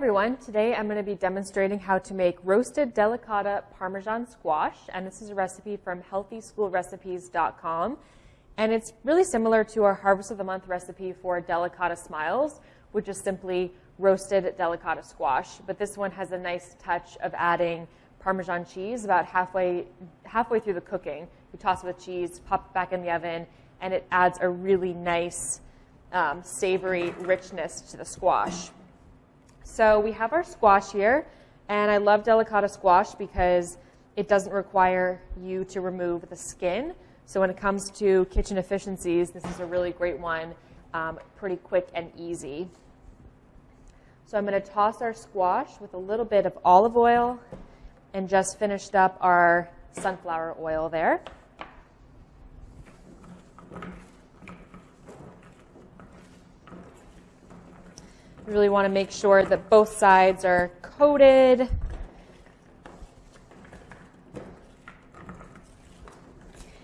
everyone. Today I'm going to be demonstrating how to make roasted delicata Parmesan squash, and this is a recipe from healthyschoolrecipes.com. And it's really similar to our Harvest of the Month recipe for delicata smiles, which is simply roasted delicata squash. But this one has a nice touch of adding Parmesan cheese about halfway, halfway through the cooking. You toss it with cheese, pop it back in the oven, and it adds a really nice um, savory richness to the squash. So we have our squash here, and I love delicata squash because it doesn't require you to remove the skin. So when it comes to kitchen efficiencies, this is a really great one, um, pretty quick and easy. So I'm going to toss our squash with a little bit of olive oil and just finished up our sunflower oil there. You really want to make sure that both sides are coated.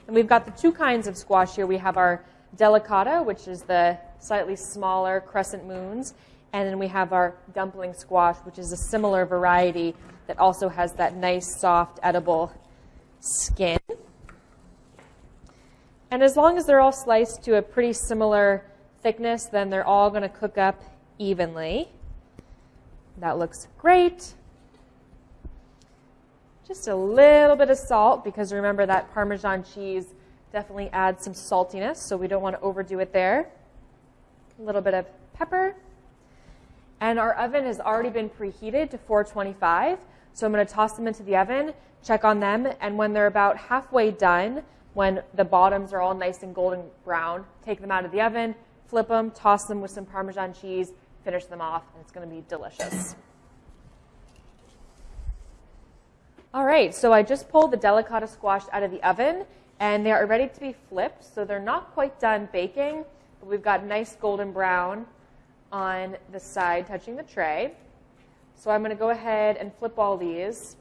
And we've got the two kinds of squash here. We have our delicata, which is the slightly smaller crescent moons, and then we have our dumpling squash, which is a similar variety that also has that nice, soft, edible skin. And as long as they're all sliced to a pretty similar thickness, then they're all going to cook up evenly. That looks great. Just a little bit of salt because remember that Parmesan cheese definitely adds some saltiness, so we don't want to overdo it there. A little bit of pepper. And our oven has already been preheated to 425, so I'm going to toss them into the oven, check on them, and when they're about halfway done, when the bottoms are all nice and golden brown, take them out of the oven, flip them, toss them with some Parmesan cheese, finish them off, and it's going to be delicious. All right, so I just pulled the delicata squash out of the oven, and they are ready to be flipped. So they're not quite done baking, but we've got nice golden brown on the side touching the tray. So I'm going to go ahead and flip all these.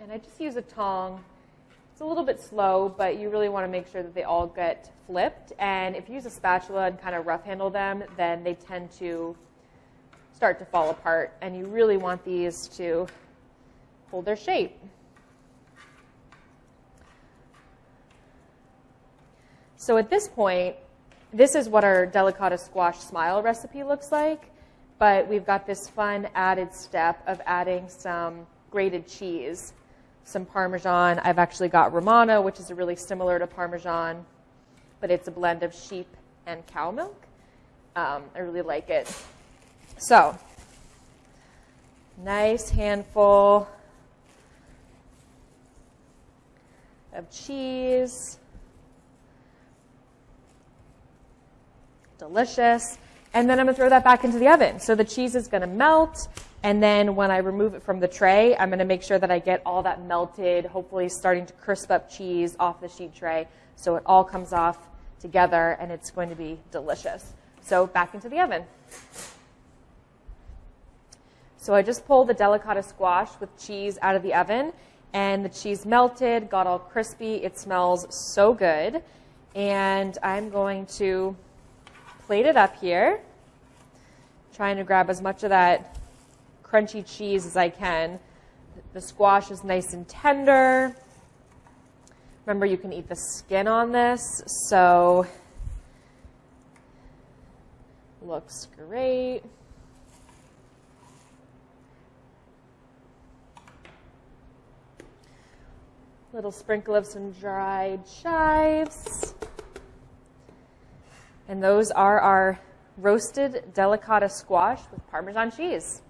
And I just use a tong it's a little bit slow, but you really want to make sure that they all get flipped. And if you use a spatula and kind of rough handle them, then they tend to start to fall apart. And you really want these to hold their shape. So at this point, this is what our delicata squash smile recipe looks like. But we've got this fun added step of adding some grated cheese some Parmesan. I've actually got Romano, which is a really similar to Parmesan, but it's a blend of sheep and cow milk. Um, I really like it. So, nice handful of cheese. Delicious. And then I'm going to throw that back into the oven. So the cheese is going to melt and then when I remove it from the tray, I'm going to make sure that I get all that melted, hopefully starting to crisp up cheese off the sheet tray so it all comes off together and it's going to be delicious. So back into the oven. So I just pulled the delicata squash with cheese out of the oven and the cheese melted, got all crispy. It smells so good. And I'm going to plate it up here, trying to grab as much of that crunchy cheese as I can. The squash is nice and tender. Remember, you can eat the skin on this, so looks great. Little sprinkle of some dried chives. And those are our roasted delicata squash with Parmesan cheese.